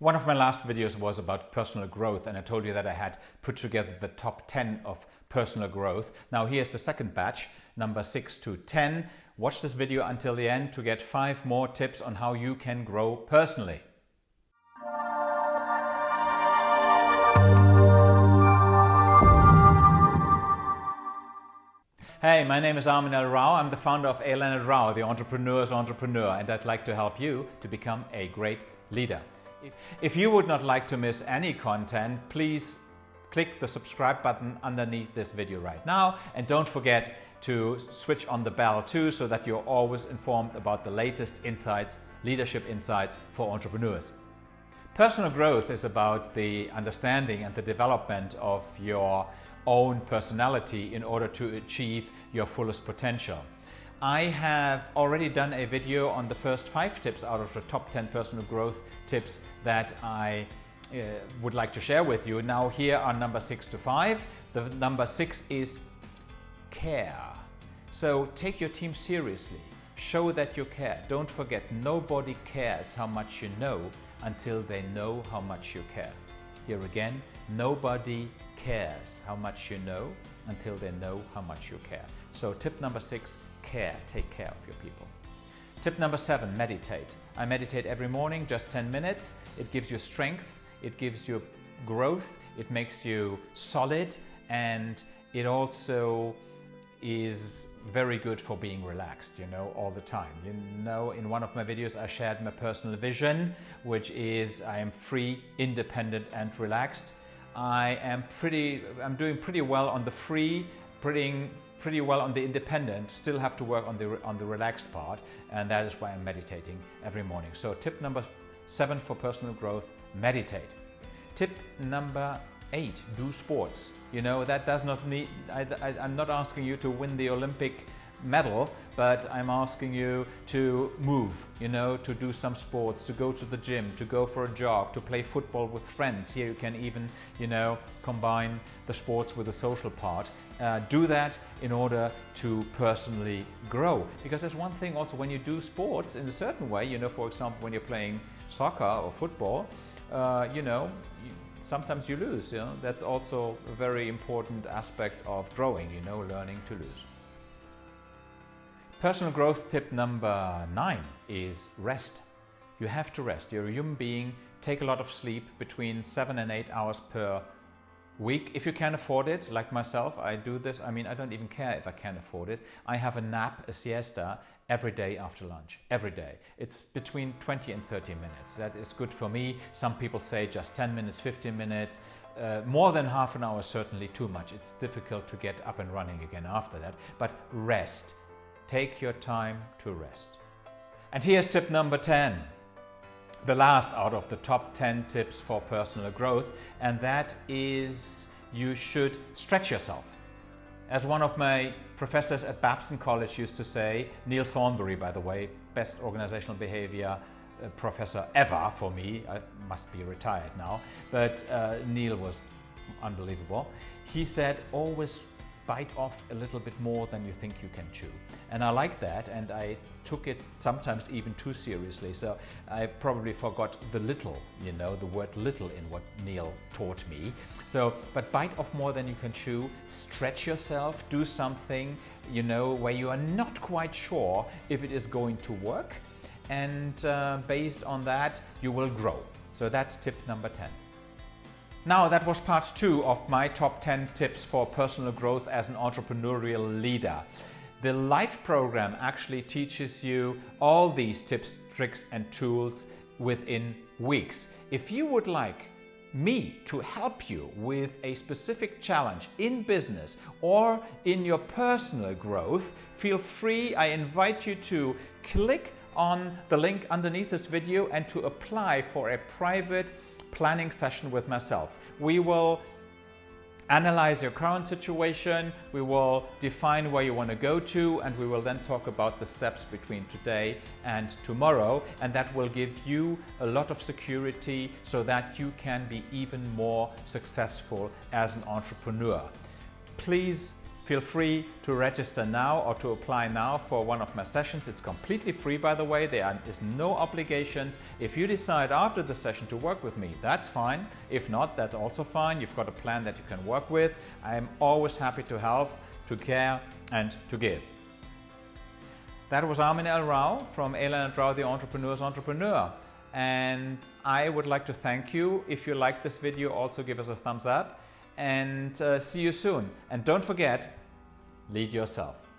One of my last videos was about personal growth and I told you that I had put together the top 10 of personal growth. Now here's the second batch, number 6 to 10. Watch this video until the end to get 5 more tips on how you can grow personally. Hey, my name is Armin L. Rao. I'm the founder of A. Leonard Rao, the entrepreneur's entrepreneur, and I'd like to help you to become a great leader. If you would not like to miss any content, please click the subscribe button underneath this video right now and don't forget to switch on the bell too so that you're always informed about the latest insights, leadership insights for entrepreneurs. Personal growth is about the understanding and the development of your own personality in order to achieve your fullest potential. I have already done a video on the first five tips out of the top 10 personal growth tips that I uh, would like to share with you. Now here are number six to five. The number six is care. So take your team seriously. Show that you care. Don't forget, nobody cares how much you know until they know how much you care. Here again, nobody cares how much you know until they know how much you care. So tip number six, care, take care of your people. Tip number seven, meditate. I meditate every morning, just 10 minutes. It gives you strength, it gives you growth, it makes you solid, and it also is very good for being relaxed, you know, all the time. You know, in one of my videos, I shared my personal vision, which is I am free, independent, and relaxed. I am pretty, I'm doing pretty well on the free, pretty, pretty well on the independent, still have to work on the, on the relaxed part and that is why I'm meditating every morning. So tip number seven for personal growth, meditate. Tip number eight, do sports. You know, that does not need, I, I, I'm not asking you to win the Olympic medal, but I'm asking you to move, you know, to do some sports, to go to the gym, to go for a jog, to play football with friends. Here you can even, you know, combine the sports with the social part. Uh, do that in order to personally grow. Because there's one thing also when you do sports in a certain way, you know, for example, when you're playing soccer or football, uh, you know, sometimes you lose, you know, that's also a very important aspect of growing, you know, learning to lose. Personal growth tip number nine is rest. You have to rest. You're a human being. Take a lot of sleep between seven and eight hours per week. If you can afford it, like myself, I do this. I mean, I don't even care if I can afford it. I have a nap, a siesta, every day after lunch, every day. It's between 20 and 30 minutes. That is good for me. Some people say just 10 minutes, 15 minutes. Uh, more than half an hour is certainly too much. It's difficult to get up and running again after that. But rest Take your time to rest. And here's tip number 10, the last out of the top 10 tips for personal growth, and that is you should stretch yourself. As one of my professors at Babson College used to say, Neal Thornberry, by the way, best organizational behavior uh, professor ever for me, I must be retired now, but uh, Neal was unbelievable. He said, always bite off a little bit more than you think you can chew. And I like that and I took it sometimes even too seriously. So I probably forgot the little, you know, the word little in what Neal taught me. So, but bite off more than you can chew, stretch yourself, do something, you know, where you are not quite sure if it is going to work. And uh, based on that, you will grow. So that's tip number 10. Now that was part two of my top 10 tips for personal growth as an entrepreneurial leader. The LIFE program actually teaches you all these tips, tricks and tools within weeks. If you would like me to help you with a specific challenge in business or in your personal growth, feel free. I invite you to click on the link underneath this video and to apply for a private planning session with myself. We will analyze your current situation, we will define where you want to go to and we will then talk about the steps between today and tomorrow and that will give you a lot of security so that you can be even more successful as an entrepreneur. Please Feel free to register now or to apply now for one of my sessions. It's completely free, by the way. There is no obligations. If you decide after the session to work with me, that's fine. If not, that's also fine. You've got a plan that you can work with. I am always happy to help, to care and to give. That was Armin L. Rao from Alan Rao, the Entrepreneur's Entrepreneur. And I would like to thank you. If you like this video, also give us a thumbs up and uh, see you soon. And don't forget, lead yourself.